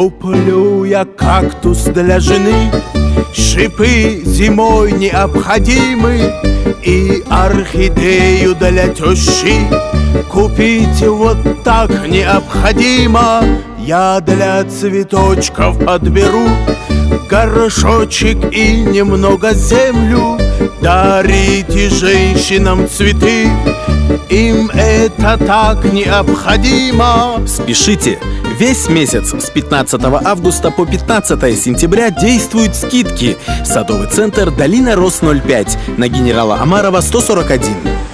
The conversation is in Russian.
Куплю я кактус для жены. Шипы зимой необходимы. И орхидею для тещи. Купить вот так необходимо. Я для цветочков подберу Горшочек и немного землю. Дарите женщинам цветы. Им это так необходимо. Спешите! Весь месяц с 15 августа по 15 сентября действуют скидки. Садовый центр «Долина Рос 05» на генерала Амарова 141.